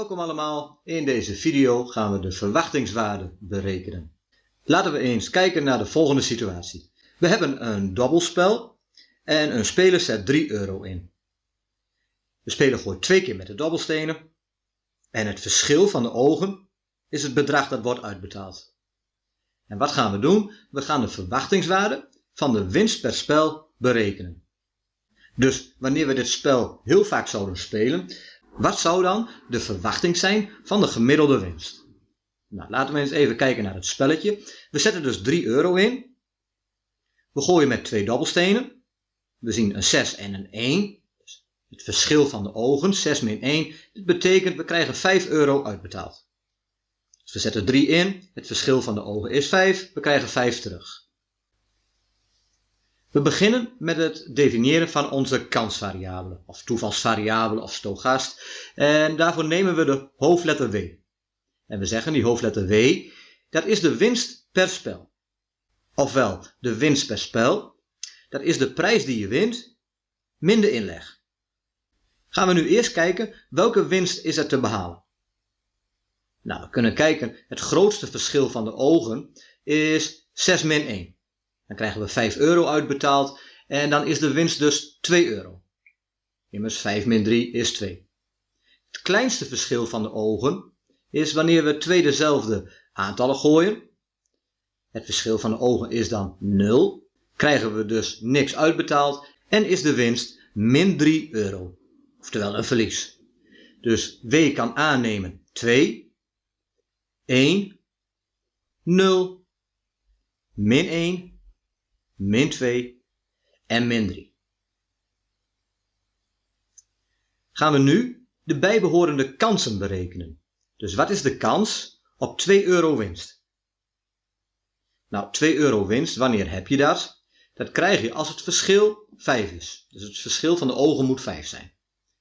Welkom allemaal. In deze video gaan we de verwachtingswaarde berekenen. Laten we eens kijken naar de volgende situatie. We hebben een dobbelspel en een speler zet 3 euro in. De speler gooit twee keer met de dobbelstenen en het verschil van de ogen is het bedrag dat wordt uitbetaald. En wat gaan we doen? We gaan de verwachtingswaarde van de winst per spel berekenen. Dus wanneer we dit spel heel vaak zouden spelen, wat zou dan de verwachting zijn van de gemiddelde winst? Nou, laten we eens even kijken naar het spelletje. We zetten dus 3 euro in. We gooien met twee dobbelstenen. We zien een 6 en een 1. Dus het verschil van de ogen, 6 min 1. Dit betekent we krijgen 5 euro uitbetaald. Dus we zetten 3 in. Het verschil van de ogen is 5. We krijgen 5 terug. We beginnen met het definiëren van onze kansvariabelen, of toevalsvariabelen of stogast. En daarvoor nemen we de hoofdletter W. En we zeggen die hoofdletter W, dat is de winst per spel. Ofwel, de winst per spel, dat is de prijs die je wint, min de inleg. Gaan we nu eerst kijken, welke winst is er te behalen? Nou, we kunnen kijken, het grootste verschil van de ogen is 6 min 1. Dan krijgen we 5 euro uitbetaald en dan is de winst dus 2 euro. Immers 5 min 3 is 2. Het kleinste verschil van de ogen is wanneer we twee dezelfde aantallen gooien. Het verschil van de ogen is dan 0. Krijgen we dus niks uitbetaald en is de winst min 3 euro. Oftewel een verlies. Dus W kan aannemen 2, 1, 0, min 1 min 2 en min 3. Gaan we nu de bijbehorende kansen berekenen. Dus wat is de kans op 2 euro winst? Nou, 2 euro winst, wanneer heb je dat? Dat krijg je als het verschil 5 is. Dus het verschil van de ogen moet 5 zijn.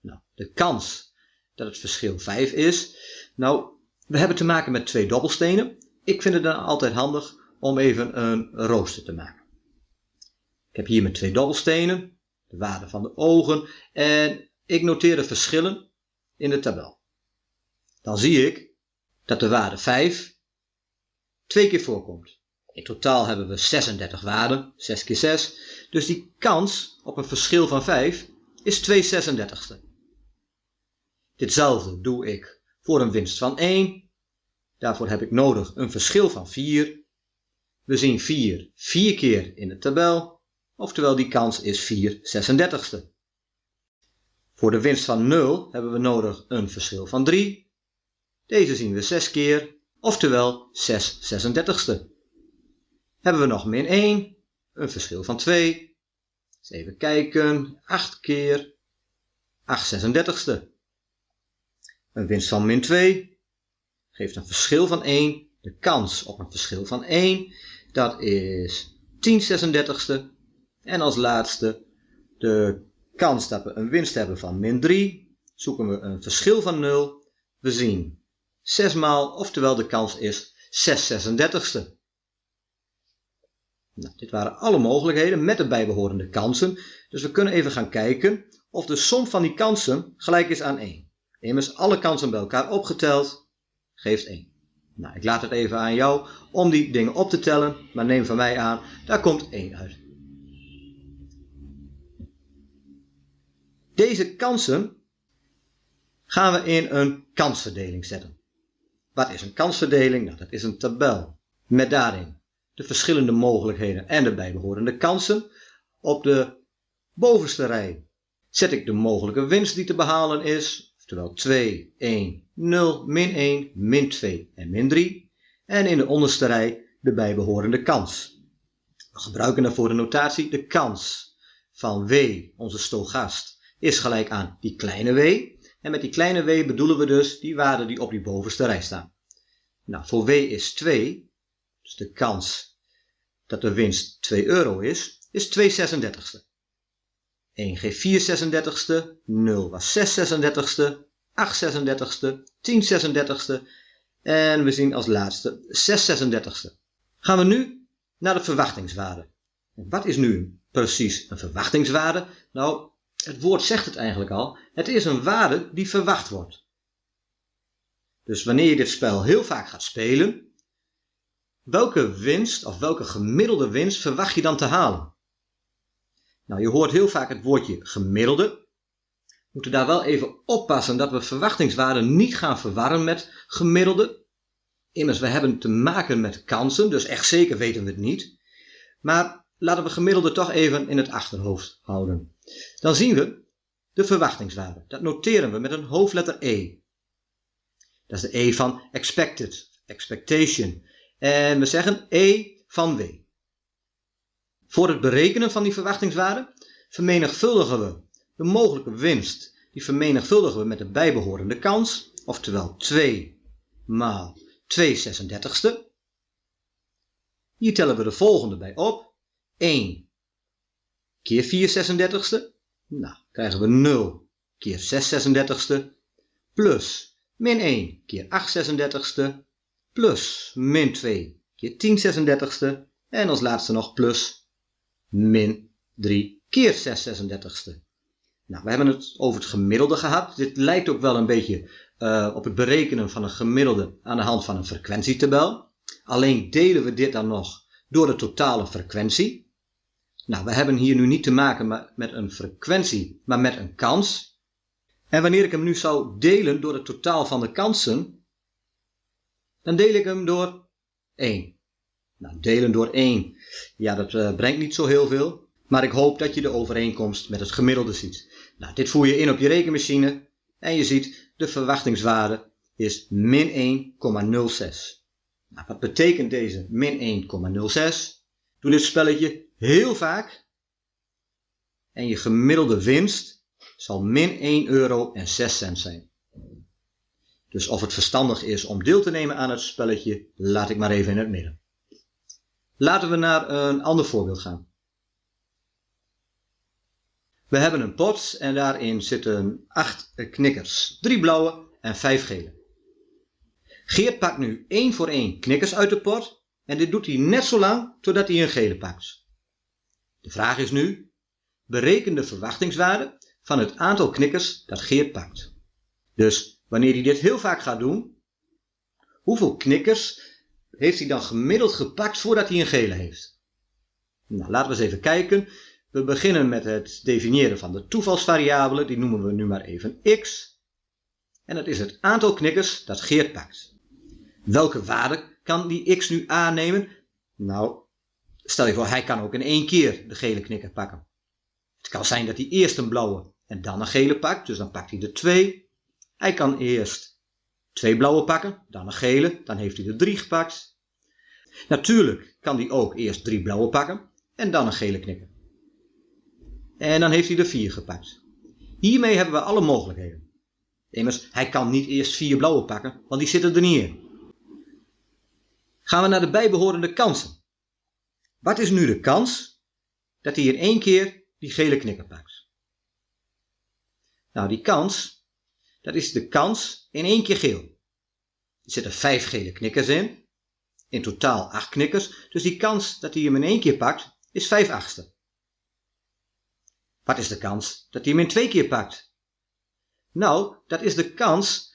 Nou, de kans dat het verschil 5 is. Nou, we hebben te maken met twee dobbelstenen. Ik vind het dan altijd handig om even een rooster te maken. Ik heb hier mijn twee dobbelstenen, de waarde van de ogen en ik noteer de verschillen in de tabel. Dan zie ik dat de waarde 5 twee keer voorkomt. In totaal hebben we 36 waarden, 6 keer 6. Dus die kans op een verschil van 5 is 2 36ste. Ditzelfde doe ik voor een winst van 1. Daarvoor heb ik nodig een verschil van 4. We zien 4 vier keer in de tabel oftewel die kans is 4 36ste. Voor de winst van 0 hebben we nodig een verschil van 3. Deze zien we 6 keer, oftewel 6 36ste. Hebben we nog min 1, een verschil van 2. Eens even kijken, 8 keer, 8 36ste. Een winst van min 2 geeft een verschil van 1. De kans op een verschil van 1, dat is 10 36ste. En als laatste de kans dat we een winst hebben van min 3. Zoeken we een verschil van 0. We zien 6 maal, oftewel de kans is 6 36ste. Nou, dit waren alle mogelijkheden met de bijbehorende kansen. Dus we kunnen even gaan kijken of de som van die kansen gelijk is aan 1. Immers alle kansen bij elkaar opgeteld geeft 1. Nou, ik laat het even aan jou om die dingen op te tellen, maar neem van mij aan, daar komt 1 uit. Deze kansen gaan we in een kansverdeling zetten. Wat is een kansverdeling? Nou, dat is een tabel met daarin de verschillende mogelijkheden en de bijbehorende kansen. Op de bovenste rij zet ik de mogelijke winst die te behalen is, oftewel 2, 1, 0, min 1, min 2 en min 3. En in de onderste rij de bijbehorende kans. We gebruiken daarvoor de notatie de kans van W, onze stogast, is gelijk aan die kleine w. En met die kleine w bedoelen we dus die waarden die op die bovenste rij staan. Nou, voor w is 2, dus de kans dat de winst 2 euro is, is 2 36ste. 1 geeft 4 36ste, 0 was 6 36ste, 8 36ste, 10 36ste en we zien als laatste 6 36ste. Gaan we nu naar de verwachtingswaarde. wat is nu precies een verwachtingswaarde? Nou, het woord zegt het eigenlijk al. Het is een waarde die verwacht wordt. Dus wanneer je dit spel heel vaak gaat spelen, welke winst of welke gemiddelde winst verwacht je dan te halen? Nou, je hoort heel vaak het woordje gemiddelde. We moeten daar wel even oppassen dat we verwachtingswaarden niet gaan verwarren met gemiddelde. Immers, we hebben te maken met kansen, dus echt zeker weten we het niet. Maar laten we gemiddelde toch even in het achterhoofd houden. Dan zien we de verwachtingswaarde. Dat noteren we met een hoofdletter E. Dat is de E van expected, expectation. En we zeggen E van W. Voor het berekenen van die verwachtingswaarde vermenigvuldigen we de mogelijke winst. Die vermenigvuldigen we met de bijbehorende kans, oftewel 2 maal 2 36ste. Hier tellen we de volgende bij op. 1 keer 4 36ste. Nou, krijgen we 0 keer 6 36ste. Plus min 1 keer 8 36ste. Plus min 2 keer 10 36ste. En als laatste nog plus min 3 keer 6 36ste. Nou, we hebben het over het gemiddelde gehad. Dit lijkt ook wel een beetje uh, op het berekenen van een gemiddelde aan de hand van een frequentietabel. Alleen delen we dit dan nog door de totale frequentie. Nou, we hebben hier nu niet te maken met een frequentie, maar met een kans. En wanneer ik hem nu zou delen door het totaal van de kansen, dan deel ik hem door 1. Nou, delen door 1, ja, dat uh, brengt niet zo heel veel. Maar ik hoop dat je de overeenkomst met het gemiddelde ziet. Nou, dit voer je in op je rekenmachine en je ziet de verwachtingswaarde is min 1,06. Nou, wat betekent deze min 1,06? Doe dit spelletje heel vaak en je gemiddelde winst zal min 1 euro en 6 cent zijn. Dus of het verstandig is om deel te nemen aan het spelletje, laat ik maar even in het midden. Laten we naar een ander voorbeeld gaan. We hebben een pot en daarin zitten 8 knikkers, 3 blauwe en 5 gele. Geert pakt nu één voor één knikkers uit de pot en dit doet hij net zo lang totdat hij een gele pakt. De vraag is nu, bereken de verwachtingswaarde van het aantal knikkers dat Geert pakt. Dus wanneer hij dit heel vaak gaat doen, hoeveel knikkers heeft hij dan gemiddeld gepakt voordat hij een gele heeft? Nou, laten we eens even kijken. We beginnen met het definiëren van de toevalsvariabele, die noemen we nu maar even x. En dat is het aantal knikkers dat Geert pakt. Welke waarde kan die x nu aannemen? Nou, stel je voor, hij kan ook in één keer de gele knikker pakken. Het kan zijn dat hij eerst een blauwe en dan een gele pakt, dus dan pakt hij er twee. Hij kan eerst twee blauwe pakken, dan een gele, dan heeft hij er drie gepakt. Natuurlijk kan hij ook eerst drie blauwe pakken en dan een gele knikker. En dan heeft hij er vier gepakt. Hiermee hebben we alle mogelijkheden. Immers, hij kan niet eerst vier blauwe pakken, want die zitten er niet in. Gaan we naar de bijbehorende kansen. Wat is nu de kans dat hij in één keer die gele knikker pakt? Nou, die kans, dat is de kans in één keer geel. Er zitten vijf gele knikkers in, in totaal acht knikkers, dus die kans dat hij hem in één keer pakt, is vijf achtste. Wat is de kans dat hij hem in twee keer pakt? Nou, dat is de kans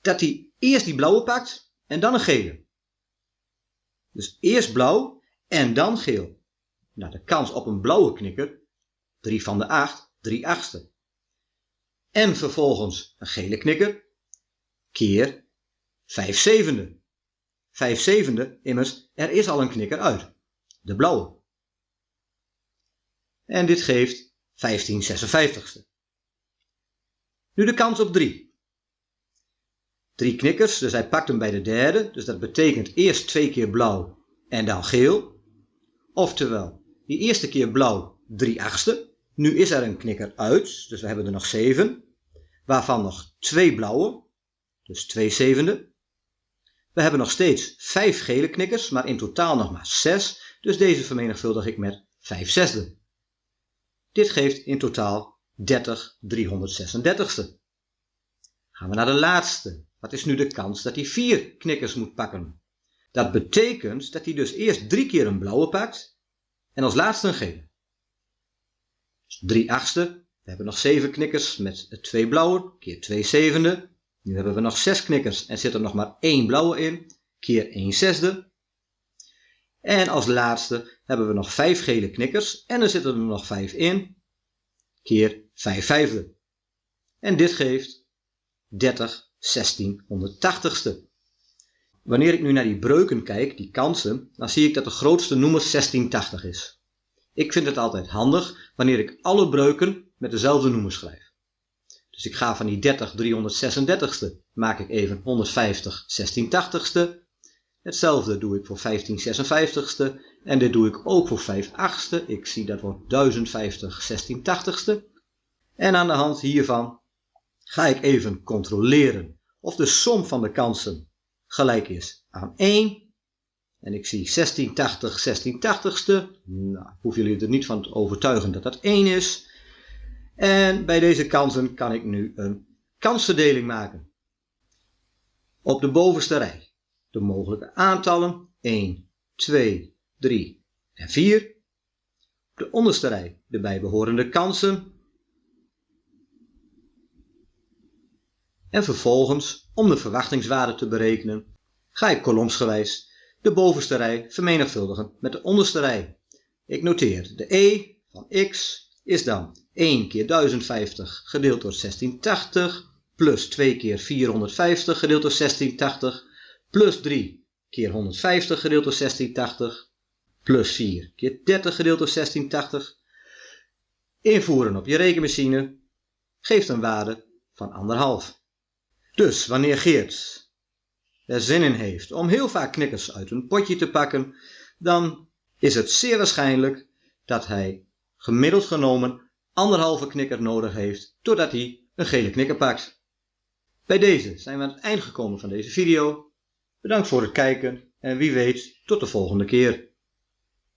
dat hij eerst die blauwe pakt en dan een gele. Dus eerst blauw en dan geel. Nou, de kans op een blauwe knikker, 3 van de 8, 3 achtste. En vervolgens een gele knikker, keer 5 zevende. 5 zevende, immers, er is al een knikker uit, de blauwe. En dit geeft 15 56ste. Nu de kans op 3. Drie knikkers, dus hij pakt hem bij de derde. Dus dat betekent eerst twee keer blauw en dan geel. Oftewel, die eerste keer blauw 3 achtste. Nu is er een knikker uit, dus we hebben er nog 7. Waarvan nog twee blauwe, dus 2 zevende. We hebben nog steeds 5 gele knikkers, maar in totaal nog maar 6. Dus deze vermenigvuldig ik met 5 zesde. Dit geeft in totaal 30 336ste. Gaan we naar de laatste. Wat is nu de kans dat hij vier knikkers moet pakken? Dat betekent dat hij dus eerst drie keer een blauwe pakt en als laatste een gele. Dus 3 achtste. We hebben nog 7 knikkers met twee blauwe, keer 2 zevende. Nu hebben we nog 6 knikkers en zit er nog maar één blauwe in, keer 1 zesde. En als laatste hebben we nog 5 gele knikkers en er zitten er nog 5 in, keer 5 vijfde. En dit geeft 30 16 180ste. Wanneer ik nu naar die breuken kijk, die kansen, dan zie ik dat de grootste noemer 1680 is. Ik vind het altijd handig wanneer ik alle breuken met dezelfde noemer schrijf. Dus ik ga van die 30 336ste, maak ik even 150 1680ste. Hetzelfde doe ik voor 15 56ste en dit doe ik ook voor 5 achtste. Ik zie dat wordt 1050 1680ste. En aan de hand hiervan ga ik even controleren of de som van de kansen gelijk is aan 1. En ik zie 1680 1680ste. Nou, hoef jullie er niet van te overtuigen dat dat 1 is. En bij deze kansen kan ik nu een kansverdeling maken. Op de bovenste rij de mogelijke aantallen 1, 2, 3 en 4. Op de onderste rij de bijbehorende kansen. En vervolgens, om de verwachtingswaarde te berekenen, ga ik kolomsgewijs de bovenste rij vermenigvuldigen met de onderste rij. Ik noteer de e van x is dan 1 keer 1050 gedeeld door 1680 plus 2 keer 450 gedeeld door 1680 plus 3 keer 150 gedeeld door 1680 plus 4 keer 30 gedeeld door 1680 invoeren op je rekenmachine geeft een waarde van 1,5. Dus wanneer Geert er zin in heeft om heel vaak knikkers uit een potje te pakken, dan is het zeer waarschijnlijk dat hij gemiddeld genomen anderhalve knikker nodig heeft totdat hij een gele knikker pakt. Bij deze zijn we aan het eind gekomen van deze video. Bedankt voor het kijken en wie weet tot de volgende keer.